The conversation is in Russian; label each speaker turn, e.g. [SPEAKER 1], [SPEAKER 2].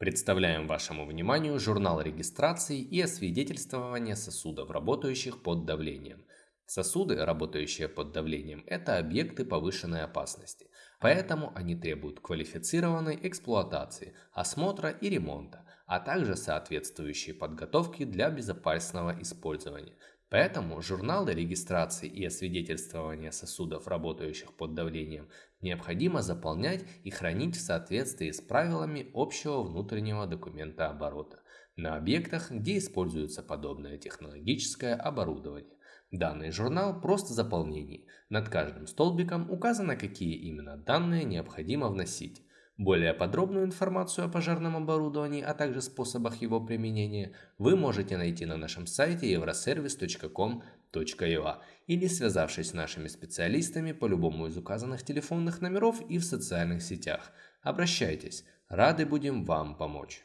[SPEAKER 1] Представляем вашему вниманию журнал регистрации и освидетельствования сосудов, работающих под давлением. Сосуды, работающие под давлением, это объекты повышенной опасности, поэтому они требуют квалифицированной эксплуатации, осмотра и ремонта, а также соответствующей подготовки для безопасного использования. Поэтому журналы регистрации и освидетельствования сосудов, работающих под давлением, необходимо заполнять и хранить в соответствии с правилами общего внутреннего документа оборота на объектах, где используется подобное технологическое оборудование. Данный журнал просто заполнение. Над каждым столбиком указано, какие именно данные необходимо вносить. Более подробную информацию о пожарном оборудовании, а также способах его применения вы можете найти на нашем сайте euroservice.com.ua или связавшись с нашими специалистами по любому из указанных телефонных номеров и в социальных сетях. Обращайтесь, рады будем вам помочь.